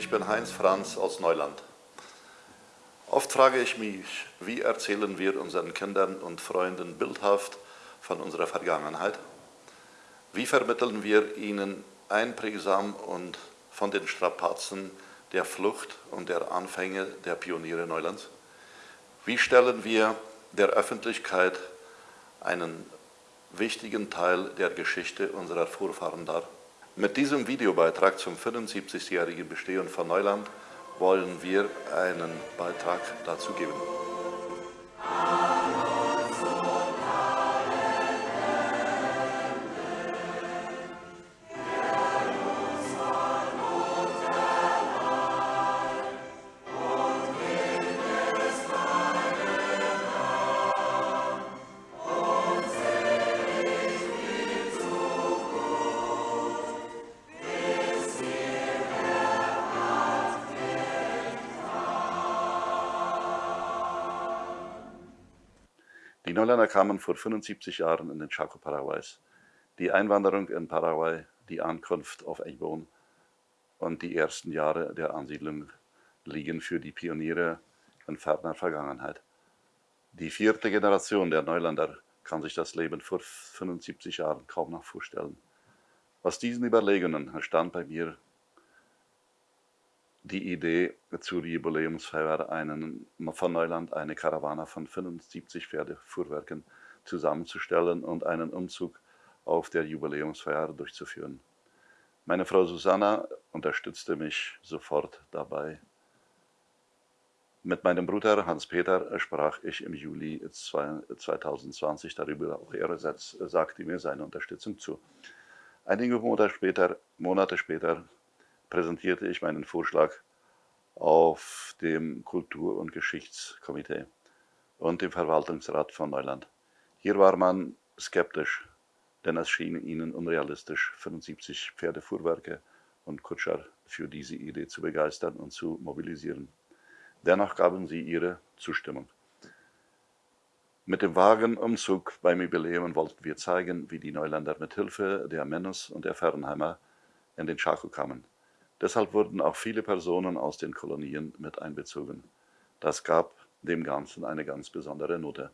Ich bin Heinz Franz aus Neuland. Oft frage ich mich, wie erzählen wir unseren Kindern und Freunden bildhaft von unserer Vergangenheit? Wie vermitteln wir ihnen einprägsam und von den Strapazen der Flucht und der Anfänge der Pioniere Neulands? Wie stellen wir der Öffentlichkeit einen wichtigen Teil der Geschichte unserer Vorfahren dar? Mit diesem Videobeitrag zum 75-jährigen Bestehen von Neuland wollen wir einen Beitrag dazu geben. Die Neuländer kamen vor 75 Jahren in den Chaco Paraguays. Die Einwanderung in Paraguay, die Ankunft auf Egbon und die ersten Jahre der Ansiedlung liegen für die Pioniere in ferner Vergangenheit. Die vierte Generation der Neuländer kann sich das Leben vor 75 Jahren kaum noch vorstellen. Aus diesen Überlegungen entstand bei mir die Idee zur Jubiläumsfeier einen, von Neuland eine Karawane von 75 Pferdefuhrwerken zusammenzustellen und einen Umzug auf der Jubiläumsfeier durchzuführen. Meine Frau Susanna unterstützte mich sofort dabei. Mit meinem Bruder Hans-Peter sprach ich im Juli 2020 darüber, auch er sagte mir seine Unterstützung zu. Einige Monate später, Monate später präsentierte ich meinen Vorschlag auf dem Kultur- und Geschichtskomitee und dem Verwaltungsrat von Neuland. Hier war man skeptisch, denn es schien ihnen unrealistisch, 75 Pferdefuhrwerke und Kutscher für diese Idee zu begeistern und zu mobilisieren. Dennoch gaben sie ihre Zustimmung. Mit dem Wagenumzug beim Jubiläum wollten wir zeigen, wie die Neuländer mit Hilfe der Mennes und der Fernheimer in den Chaco kamen. Deshalb wurden auch viele Personen aus den Kolonien mit einbezogen. Das gab dem Ganzen eine ganz besondere Note.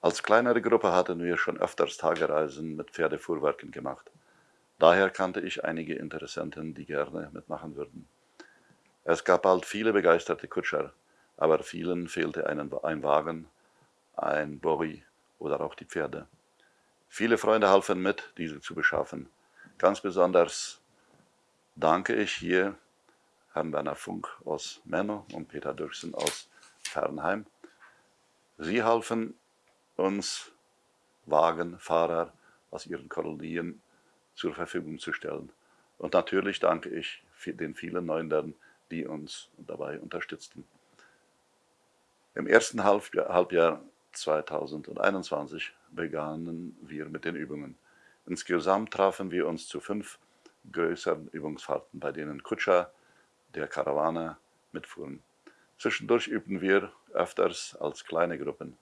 Als kleinere Gruppe hatten wir schon öfters Tagereisen mit Pferdefuhrwerken gemacht. Daher kannte ich einige Interessenten, die gerne mitmachen würden. Es gab bald viele begeisterte Kutscher, aber vielen fehlte ein Wagen, ein Bowie oder auch die Pferde. Viele Freunde halfen mit, diese zu beschaffen. Ganz besonders danke ich hier Herrn Werner Funk aus Menno und Peter Dirksen aus Fernheim. Sie halfen uns, Wagenfahrer aus ihren Kolonien zur Verfügung zu stellen. Und natürlich danke ich den vielen Neuländern, die uns dabei unterstützten. Im ersten Halbjahr 2021 begannen wir mit den Übungen. Insgesamt trafen wir uns zu fünf größeren Übungsfahrten, bei denen Kutscher der Karawane mitfuhren. Zwischendurch übten wir öfters als kleine Gruppen.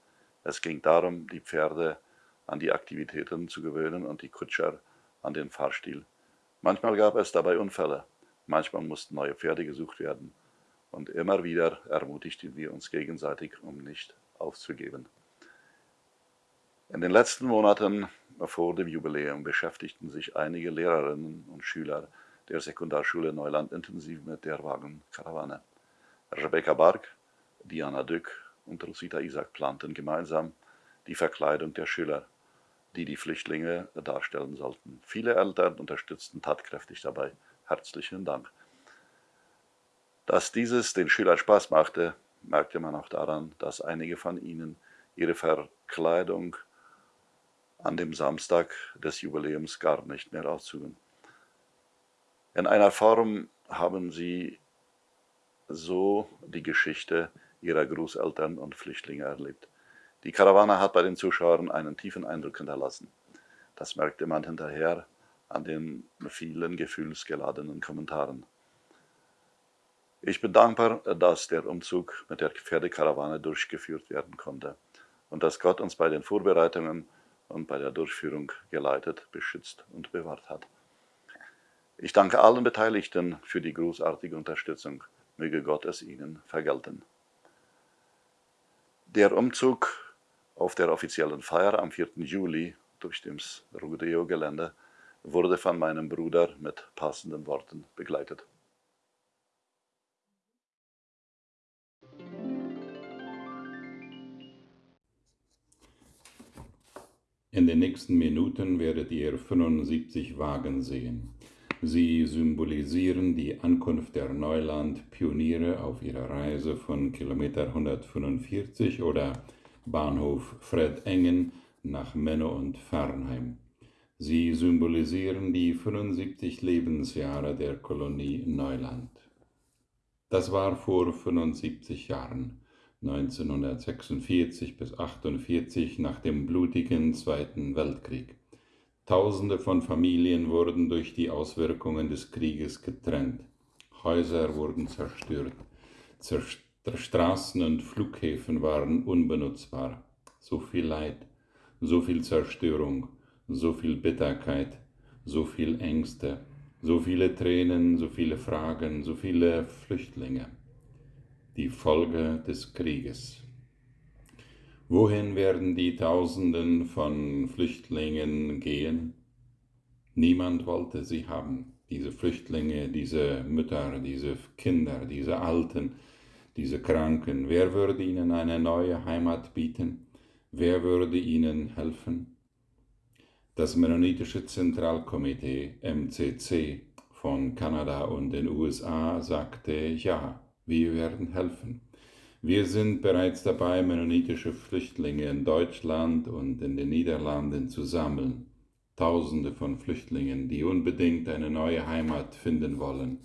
Es ging darum, die Pferde an die Aktivitäten zu gewöhnen und die Kutscher an den Fahrstil. Manchmal gab es dabei Unfälle, manchmal mussten neue Pferde gesucht werden und immer wieder ermutigten wir uns gegenseitig, um nicht aufzugeben. In den letzten Monaten vor dem Jubiläum beschäftigten sich einige Lehrerinnen und Schüler der Sekundarschule Neuland intensiv mit der Wagenkarawane. Rebecca Bark, Diana Dück und Rosita Isaac planten gemeinsam die Verkleidung der Schüler, die die Flüchtlinge darstellen sollten. Viele Eltern unterstützten tatkräftig dabei. Herzlichen Dank. Dass dieses den Schülern Spaß machte, merkte man auch daran, dass einige von ihnen ihre Verkleidung an dem Samstag des Jubiläums gar nicht mehr auszuüben. In einer Form haben sie so die Geschichte ihrer Großeltern und Flüchtlinge erlebt. Die Karawane hat bei den Zuschauern einen tiefen Eindruck hinterlassen. Das merkte man hinterher an den vielen gefühlsgeladenen Kommentaren. Ich bin dankbar, dass der Umzug mit der Pferdekarawane durchgeführt werden konnte und dass Gott uns bei den Vorbereitungen und bei der Durchführung geleitet, beschützt und bewahrt hat. Ich danke allen Beteiligten für die großartige Unterstützung. Möge Gott es ihnen vergelten. Der Umzug auf der offiziellen Feier am 4. Juli durch das Rodeo-Gelände wurde von meinem Bruder mit passenden Worten begleitet. In den nächsten Minuten werdet ihr 75 Wagen sehen. Sie symbolisieren die Ankunft der Neuland-Pioniere auf ihrer Reise von Kilometer 145 oder Bahnhof Fred Engen nach Menno und Fernheim. Sie symbolisieren die 75 Lebensjahre der Kolonie Neuland. Das war vor 75 Jahren. 1946 bis 1948 nach dem blutigen Zweiten Weltkrieg. Tausende von Familien wurden durch die Auswirkungen des Krieges getrennt. Häuser wurden zerstört. Zerst Straßen und Flughäfen waren unbenutzbar. So viel Leid, so viel Zerstörung, so viel Bitterkeit, so viel Ängste, so viele Tränen, so viele Fragen, so viele Flüchtlinge die Folge des Krieges. Wohin werden die Tausenden von Flüchtlingen gehen? Niemand wollte sie haben, diese Flüchtlinge, diese Mütter, diese Kinder, diese Alten, diese Kranken. Wer würde ihnen eine neue Heimat bieten? Wer würde ihnen helfen? Das Mennonitische Zentralkomitee MCC von Kanada und den USA sagte ja. Wir werden helfen. Wir sind bereits dabei, mennonitische Flüchtlinge in Deutschland und in den Niederlanden zu sammeln. Tausende von Flüchtlingen, die unbedingt eine neue Heimat finden wollen.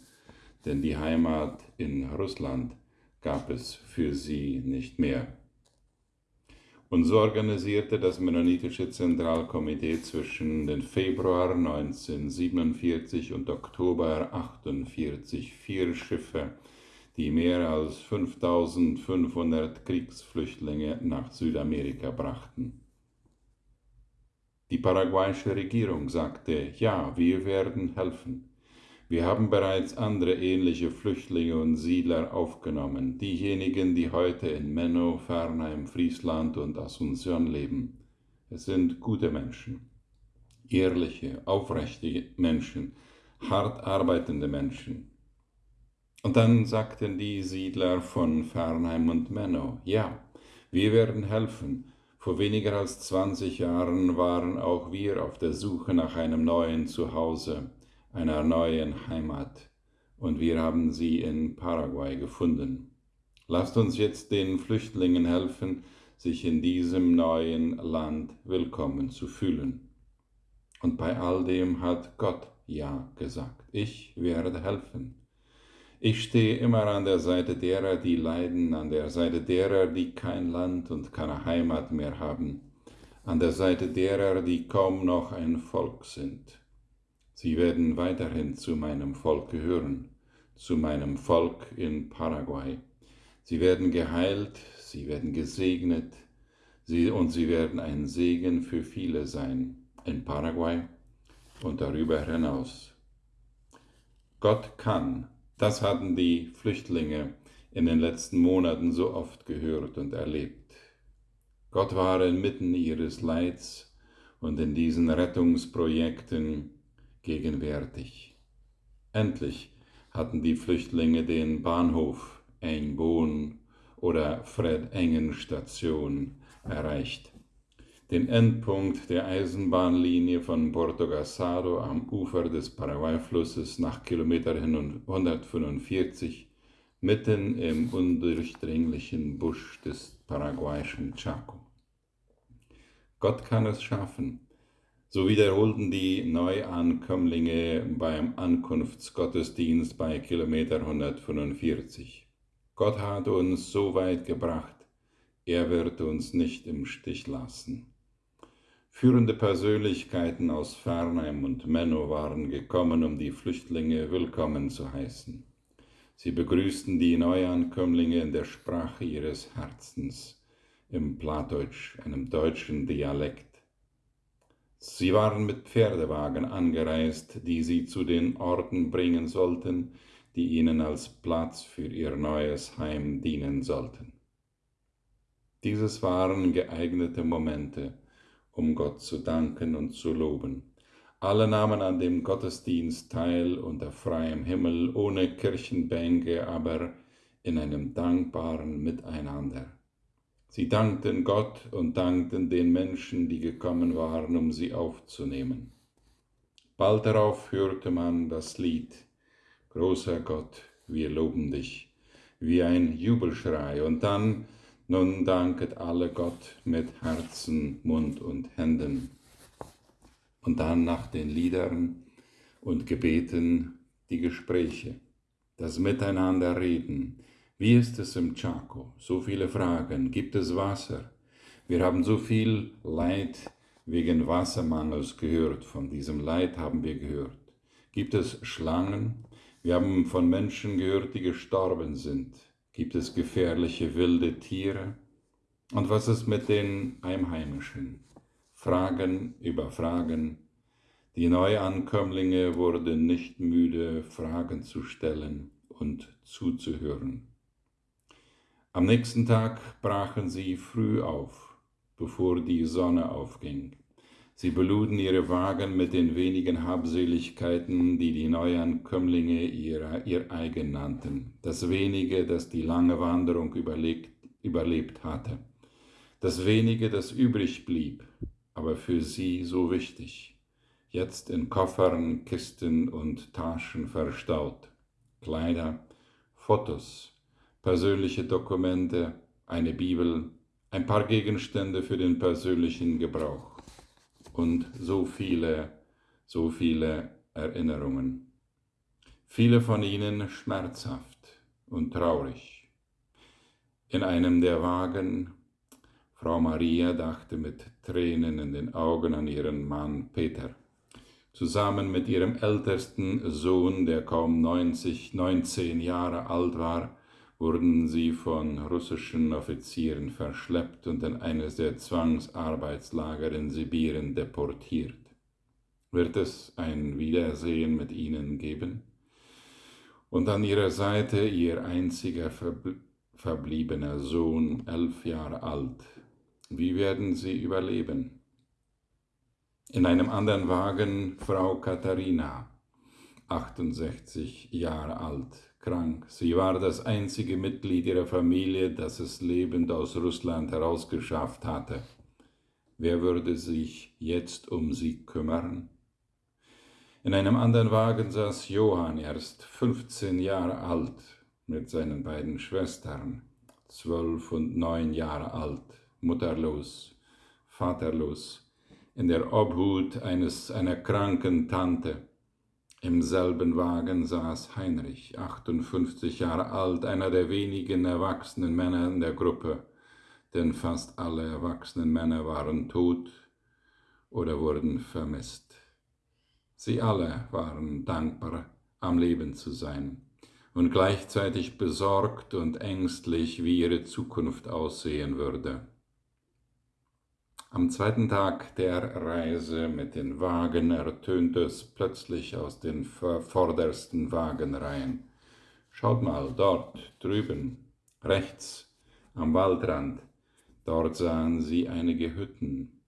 Denn die Heimat in Russland gab es für sie nicht mehr. Und so organisierte das Mennonitische Zentralkomitee zwischen den Februar 1947 und Oktober 1948 vier Schiffe die mehr als 5500 Kriegsflüchtlinge nach Südamerika brachten. Die paraguayische Regierung sagte, ja, wir werden helfen. Wir haben bereits andere ähnliche Flüchtlinge und Siedler aufgenommen, diejenigen, die heute in Menno, Fernheim, Friesland und Asunción leben. Es sind gute Menschen, ehrliche, aufrechte Menschen, hart arbeitende Menschen, und dann sagten die Siedler von Fernheim und Menno, ja, wir werden helfen. Vor weniger als 20 Jahren waren auch wir auf der Suche nach einem neuen Zuhause, einer neuen Heimat, und wir haben sie in Paraguay gefunden. Lasst uns jetzt den Flüchtlingen helfen, sich in diesem neuen Land willkommen zu fühlen. Und bei all dem hat Gott Ja gesagt. Ich werde helfen. Ich stehe immer an der Seite derer, die leiden, an der Seite derer, die kein Land und keine Heimat mehr haben, an der Seite derer, die kaum noch ein Volk sind. Sie werden weiterhin zu meinem Volk gehören, zu meinem Volk in Paraguay. Sie werden geheilt, sie werden gesegnet, sie, und sie werden ein Segen für viele sein, in Paraguay und darüber hinaus. Gott kann das hatten die Flüchtlinge in den letzten Monaten so oft gehört und erlebt. Gott war inmitten ihres Leids und in diesen Rettungsprojekten gegenwärtig. Endlich hatten die Flüchtlinge den Bahnhof Engbohn oder Fred Engen Station erreicht den Endpunkt der Eisenbahnlinie von Porto Gasado am Ufer des Paraguay-Flusses nach Kilometer 145 mitten im undurchdringlichen Busch des paraguayischen Chaco. Gott kann es schaffen. So wiederholten die Neuankömmlinge beim Ankunftsgottesdienst bei Kilometer 145. Gott hat uns so weit gebracht, er wird uns nicht im Stich lassen. Führende Persönlichkeiten aus Fernheim und Menno waren gekommen, um die Flüchtlinge willkommen zu heißen. Sie begrüßten die Neuankömmlinge in der Sprache ihres Herzens, im Plattdeutsch, einem deutschen Dialekt. Sie waren mit Pferdewagen angereist, die sie zu den Orten bringen sollten, die ihnen als Platz für ihr neues Heim dienen sollten. Dieses waren geeignete Momente, um Gott zu danken und zu loben. Alle nahmen an dem Gottesdienst teil unter freiem Himmel, ohne Kirchenbänke, aber in einem dankbaren Miteinander. Sie dankten Gott und dankten den Menschen, die gekommen waren, um sie aufzunehmen. Bald darauf hörte man das Lied Großer Gott, wir loben dich, wie ein Jubelschrei, und dann, nun danket alle Gott mit Herzen, Mund und Händen. Und dann nach den Liedern und Gebeten die Gespräche, das Miteinanderreden, wie ist es im Chaco? So viele Fragen. Gibt es Wasser? Wir haben so viel Leid wegen Wassermangels gehört. Von diesem Leid haben wir gehört. Gibt es Schlangen? Wir haben von Menschen gehört, die gestorben sind. Gibt es gefährliche wilde Tiere? Und was ist mit den Einheimischen? Fragen über Fragen. Die Neuankömmlinge wurden nicht müde, Fragen zu stellen und zuzuhören. Am nächsten Tag brachen sie früh auf, bevor die Sonne aufging. Sie beluden ihre Wagen mit den wenigen Habseligkeiten, die die Neuankömmlinge ihrer, ihr eigen nannten, das wenige, das die lange Wanderung überlebt, überlebt hatte, das wenige, das übrig blieb, aber für sie so wichtig, jetzt in Koffern, Kisten und Taschen verstaut, Kleider, Fotos, persönliche Dokumente, eine Bibel, ein paar Gegenstände für den persönlichen Gebrauch und so viele, so viele Erinnerungen. Viele von ihnen schmerzhaft und traurig. In einem der Wagen, Frau Maria dachte mit Tränen in den Augen an ihren Mann Peter. Zusammen mit ihrem ältesten Sohn, der kaum 90, 19 Jahre alt war, wurden sie von russischen Offizieren verschleppt und in eines der Zwangsarbeitslager in Sibirien deportiert. Wird es ein Wiedersehen mit ihnen geben? Und an ihrer Seite ihr einziger verbliebener Sohn, elf Jahre alt. Wie werden sie überleben? In einem anderen Wagen Frau Katharina, 68 Jahre alt krank. Sie war das einzige Mitglied ihrer Familie, das es lebend aus Russland herausgeschafft hatte. Wer würde sich jetzt um sie kümmern? In einem anderen Wagen saß Johann, erst 15 Jahre alt, mit seinen beiden Schwestern, zwölf und neun Jahre alt, mutterlos, vaterlos, in der Obhut eines, einer kranken Tante, im selben Wagen saß Heinrich, 58 Jahre alt, einer der wenigen erwachsenen Männer in der Gruppe, denn fast alle erwachsenen Männer waren tot oder wurden vermisst. Sie alle waren dankbar, am Leben zu sein und gleichzeitig besorgt und ängstlich, wie ihre Zukunft aussehen würde. Am zweiten Tag der Reise mit den Wagen ertönte es plötzlich aus den vordersten Wagenreihen. Schaut mal, dort drüben, rechts, am Waldrand, dort sahen sie einige Hütten.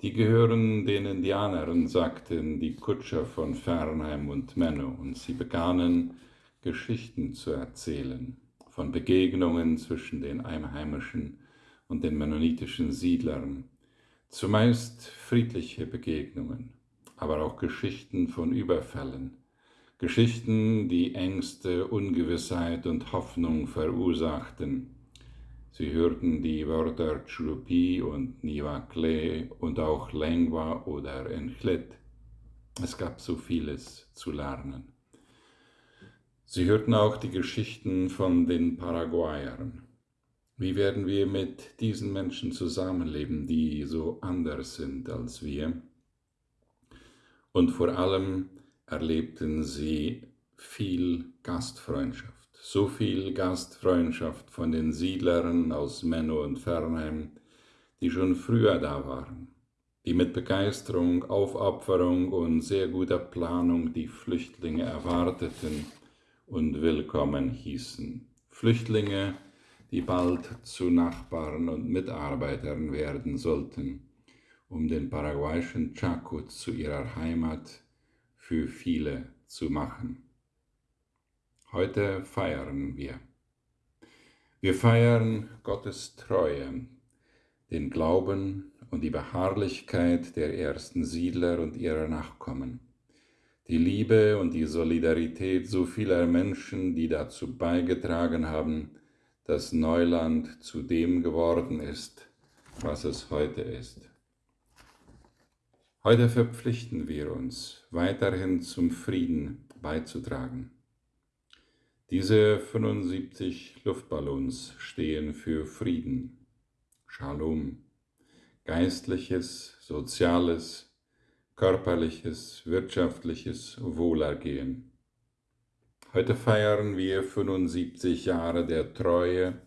Die gehören den Indianern, sagten die Kutscher von Fernheim und Menno, und sie begannen Geschichten zu erzählen von Begegnungen zwischen den Einheimischen und den mennonitischen Siedlern, Zumeist friedliche Begegnungen, aber auch Geschichten von Überfällen, Geschichten, die Ängste, Ungewissheit und Hoffnung verursachten. Sie hörten die Wörter Chulupi und Nivakle und auch Lengua oder Enchlet. Es gab so vieles zu lernen. Sie hörten auch die Geschichten von den Paraguayern, wie werden wir mit diesen Menschen zusammenleben, die so anders sind als wir? Und vor allem erlebten sie viel Gastfreundschaft, so viel Gastfreundschaft von den Siedlern aus Menno und Fernheim, die schon früher da waren. die mit Begeisterung, Aufopferung und sehr guter Planung die Flüchtlinge erwarteten und willkommen hießen. Flüchtlinge, die bald zu Nachbarn und Mitarbeitern werden sollten, um den paraguayischen Chaco zu ihrer Heimat für viele zu machen. Heute feiern wir. Wir feiern Gottes Treue, den Glauben und die Beharrlichkeit der ersten Siedler und ihrer Nachkommen, die Liebe und die Solidarität so vieler Menschen, die dazu beigetragen haben, dass Neuland zu dem geworden ist, was es heute ist. Heute verpflichten wir uns, weiterhin zum Frieden beizutragen. Diese 75 Luftballons stehen für Frieden, Shalom, geistliches, soziales, körperliches, wirtschaftliches Wohlergehen. Heute feiern wir 75 Jahre der Treue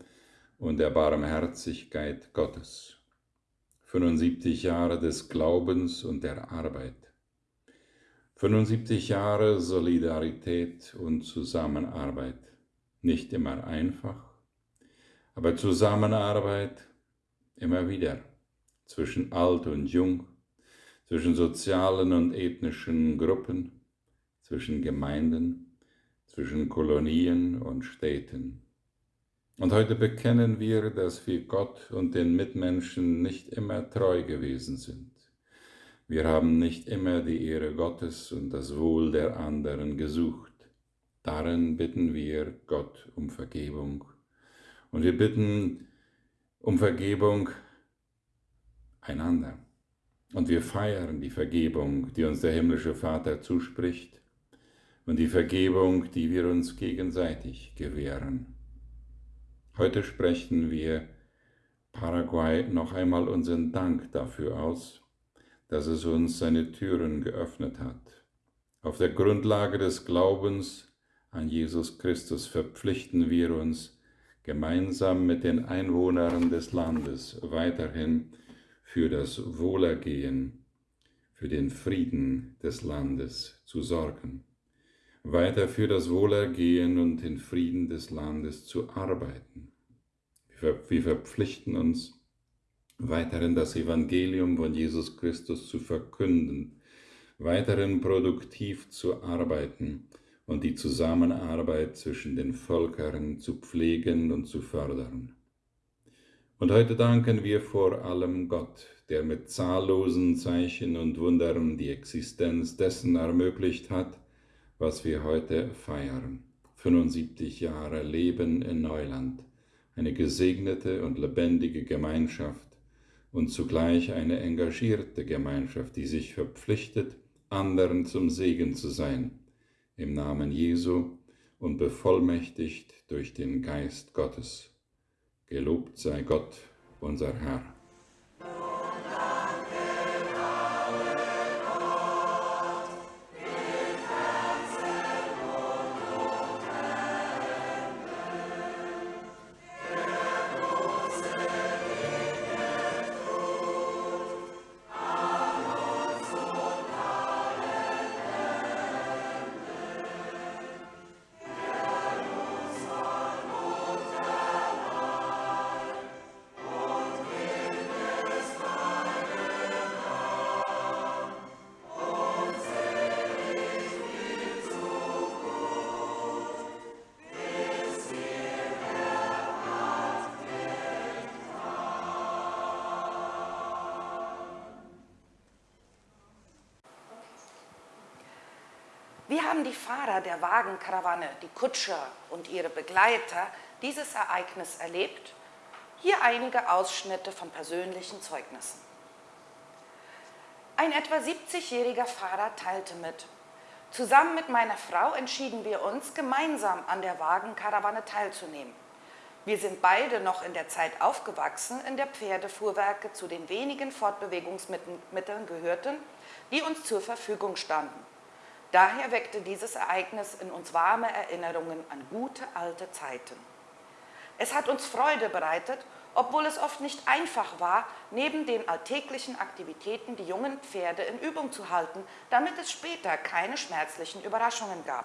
und der Barmherzigkeit Gottes, 75 Jahre des Glaubens und der Arbeit, 75 Jahre Solidarität und Zusammenarbeit, nicht immer einfach, aber Zusammenarbeit immer wieder zwischen alt und jung, zwischen sozialen und ethnischen Gruppen, zwischen Gemeinden, zwischen Kolonien und Städten. Und heute bekennen wir, dass wir Gott und den Mitmenschen nicht immer treu gewesen sind. Wir haben nicht immer die Ehre Gottes und das Wohl der anderen gesucht. Darin bitten wir Gott um Vergebung. Und wir bitten um Vergebung einander. Und wir feiern die Vergebung, die uns der himmlische Vater zuspricht und die Vergebung, die wir uns gegenseitig gewähren. Heute sprechen wir Paraguay noch einmal unseren Dank dafür aus, dass es uns seine Türen geöffnet hat. Auf der Grundlage des Glaubens an Jesus Christus verpflichten wir uns, gemeinsam mit den Einwohnern des Landes weiterhin für das Wohlergehen, für den Frieden des Landes zu sorgen, weiter für das Wohlergehen und den Frieden des Landes zu arbeiten. Wir verpflichten uns, weiterhin das Evangelium von Jesus Christus zu verkünden, weiterhin produktiv zu arbeiten und die Zusammenarbeit zwischen den Völkern zu pflegen und zu fördern. Und heute danken wir vor allem Gott, der mit zahllosen Zeichen und Wundern die Existenz dessen ermöglicht hat, was wir heute feiern. 75 Jahre Leben in Neuland, eine gesegnete und lebendige Gemeinschaft und zugleich eine engagierte Gemeinschaft, die sich verpflichtet, anderen zum Segen zu sein, im Namen Jesu und bevollmächtigt durch den Geist Gottes. Gelobt sei Gott, unser Herr. Haben die Fahrer der Wagenkarawane, die Kutscher und ihre Begleiter dieses Ereignis erlebt? Hier einige Ausschnitte von persönlichen Zeugnissen. Ein etwa 70-jähriger Fahrer teilte mit. Zusammen mit meiner Frau entschieden wir uns, gemeinsam an der Wagenkarawane teilzunehmen. Wir sind beide noch in der Zeit aufgewachsen, in der Pferdefuhrwerke zu den wenigen Fortbewegungsmitteln gehörten, die uns zur Verfügung standen. Daher weckte dieses Ereignis in uns warme Erinnerungen an gute alte Zeiten. Es hat uns Freude bereitet obwohl es oft nicht einfach war, neben den alltäglichen Aktivitäten die jungen Pferde in Übung zu halten, damit es später keine schmerzlichen Überraschungen gab.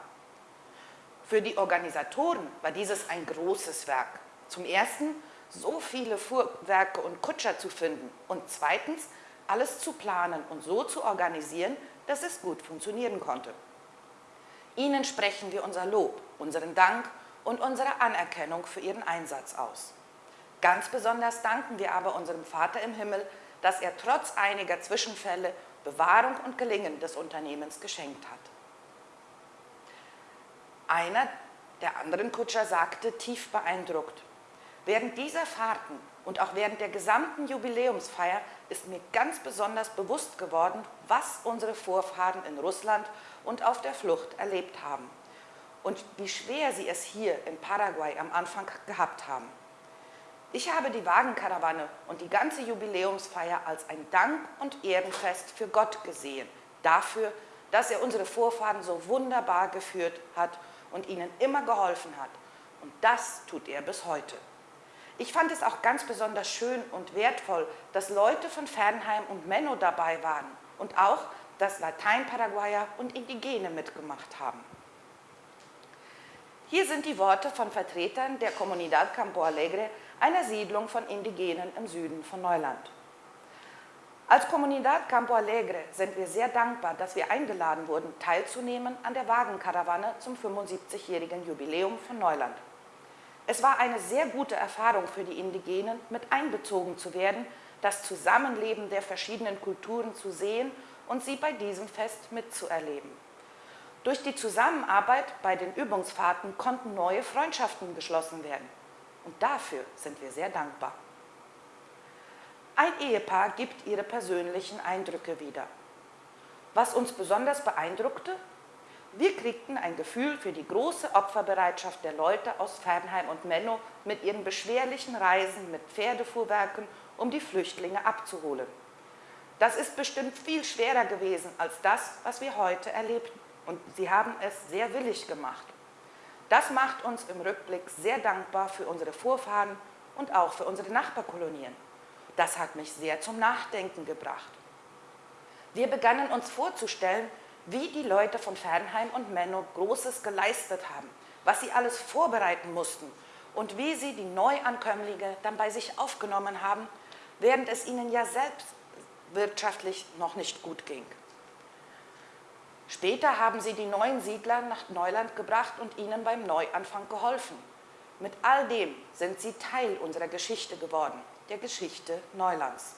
Für die Organisatoren war dieses ein großes Werk. Zum Ersten so viele Fuhrwerke und Kutscher zu finden und zweitens alles zu planen und so zu organisieren, dass es gut funktionieren konnte. Ihnen sprechen wir unser Lob, unseren Dank und unsere Anerkennung für Ihren Einsatz aus. Ganz besonders danken wir aber unserem Vater im Himmel, dass er trotz einiger Zwischenfälle Bewahrung und Gelingen des Unternehmens geschenkt hat. Einer der anderen Kutscher sagte, tief beeindruckt, während dieser Fahrten und auch während der gesamten Jubiläumsfeier ist mir ganz besonders bewusst geworden, was unsere Vorfahren in Russland und auf der Flucht erlebt haben und wie schwer sie es hier in Paraguay am Anfang gehabt haben. Ich habe die Wagenkarawane und die ganze Jubiläumsfeier als ein Dank- und Ehrenfest für Gott gesehen, dafür, dass er unsere Vorfahren so wunderbar geführt hat und ihnen immer geholfen hat. Und das tut er bis heute. Ich fand es auch ganz besonders schön und wertvoll, dass Leute von Fernheim und Menno dabei waren und auch, dass Latein-Paraguayer und Indigene mitgemacht haben. Hier sind die Worte von Vertretern der Comunidad Campo Alegre einer Siedlung von Indigenen im Süden von Neuland. Als Comunidad Campo Alegre sind wir sehr dankbar, dass wir eingeladen wurden, teilzunehmen an der Wagenkarawane zum 75-jährigen Jubiläum von Neuland. Es war eine sehr gute Erfahrung für die Indigenen, mit einbezogen zu werden, das Zusammenleben der verschiedenen Kulturen zu sehen und sie bei diesem Fest mitzuerleben. Durch die Zusammenarbeit bei den Übungsfahrten konnten neue Freundschaften geschlossen werden. Und dafür sind wir sehr dankbar. Ein Ehepaar gibt ihre persönlichen Eindrücke wieder. Was uns besonders beeindruckte, wir kriegten ein Gefühl für die große Opferbereitschaft der Leute aus Fernheim und Menno mit ihren beschwerlichen Reisen mit Pferdefuhrwerken, um die Flüchtlinge abzuholen. Das ist bestimmt viel schwerer gewesen als das, was wir heute erlebten. Und sie haben es sehr willig gemacht. Das macht uns im Rückblick sehr dankbar für unsere Vorfahren und auch für unsere Nachbarkolonien. Das hat mich sehr zum Nachdenken gebracht. Wir begannen uns vorzustellen, wie die Leute von Fernheim und Menno Großes geleistet haben, was sie alles vorbereiten mussten und wie sie die Neuankömmlinge dann bei sich aufgenommen haben, während es ihnen ja selbst wirtschaftlich noch nicht gut ging. Später haben sie die neuen Siedler nach Neuland gebracht und ihnen beim Neuanfang geholfen. Mit all dem sind sie Teil unserer Geschichte geworden, der Geschichte Neulands.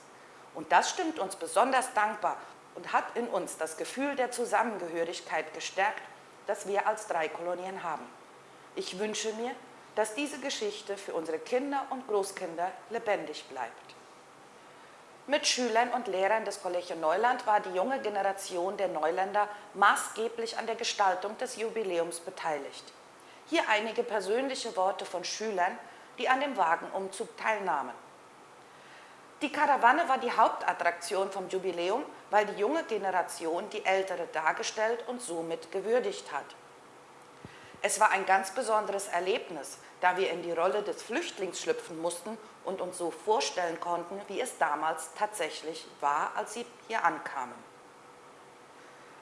Und das stimmt uns besonders dankbar und hat in uns das Gefühl der Zusammengehörigkeit gestärkt, das wir als drei Kolonien haben. Ich wünsche mir, dass diese Geschichte für unsere Kinder und Großkinder lebendig bleibt. Mit Schülern und Lehrern des Collegio Neuland war die junge Generation der Neuländer maßgeblich an der Gestaltung des Jubiläums beteiligt. Hier einige persönliche Worte von Schülern, die an dem Wagenumzug teilnahmen. Die Karawane war die Hauptattraktion vom Jubiläum, weil die junge Generation die ältere dargestellt und somit gewürdigt hat. Es war ein ganz besonderes Erlebnis, da wir in die Rolle des Flüchtlings schlüpfen mussten und uns so vorstellen konnten, wie es damals tatsächlich war, als sie hier ankamen.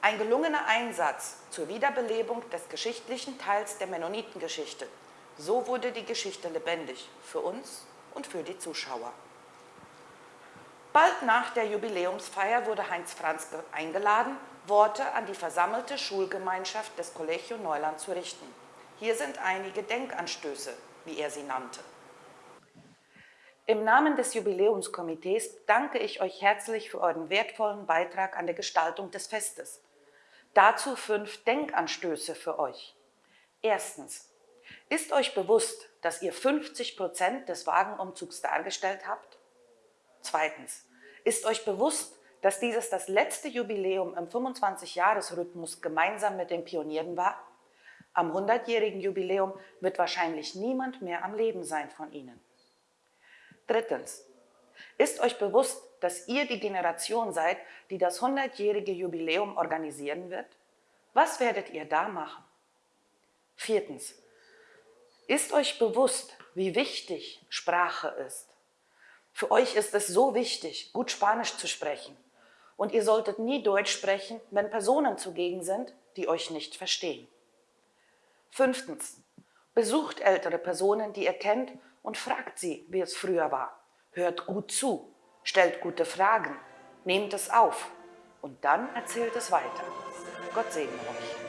Ein gelungener Einsatz zur Wiederbelebung des geschichtlichen Teils der Mennonitengeschichte. So wurde die Geschichte lebendig für uns und für die Zuschauer. Bald nach der Jubiläumsfeier wurde Heinz Franz eingeladen, Worte an die versammelte Schulgemeinschaft des Collegio Neuland zu richten. Hier sind einige Denkanstöße, wie er sie nannte. Im Namen des Jubiläumskomitees danke ich euch herzlich für euren wertvollen Beitrag an der Gestaltung des Festes. Dazu fünf Denkanstöße für euch. Erstens. Ist euch bewusst, dass ihr 50 Prozent des Wagenumzugs dargestellt habt? Zweitens. Ist euch bewusst, dass dieses das letzte Jubiläum im 25-Jahres-Rhythmus gemeinsam mit den Pionieren war? Am 100-jährigen Jubiläum wird wahrscheinlich niemand mehr am Leben sein von ihnen. Drittens. Ist euch bewusst, dass ihr die Generation seid, die das 100-jährige Jubiläum organisieren wird? Was werdet ihr da machen? Viertens. Ist euch bewusst, wie wichtig Sprache ist? Für euch ist es so wichtig, gut Spanisch zu sprechen. Und ihr solltet nie Deutsch sprechen, wenn Personen zugegen sind, die euch nicht verstehen. Fünftens. Besucht ältere Personen, die ihr kennt, und fragt sie, wie es früher war. Hört gut zu, stellt gute Fragen, nehmt es auf und dann erzählt es weiter. Gott segne euch.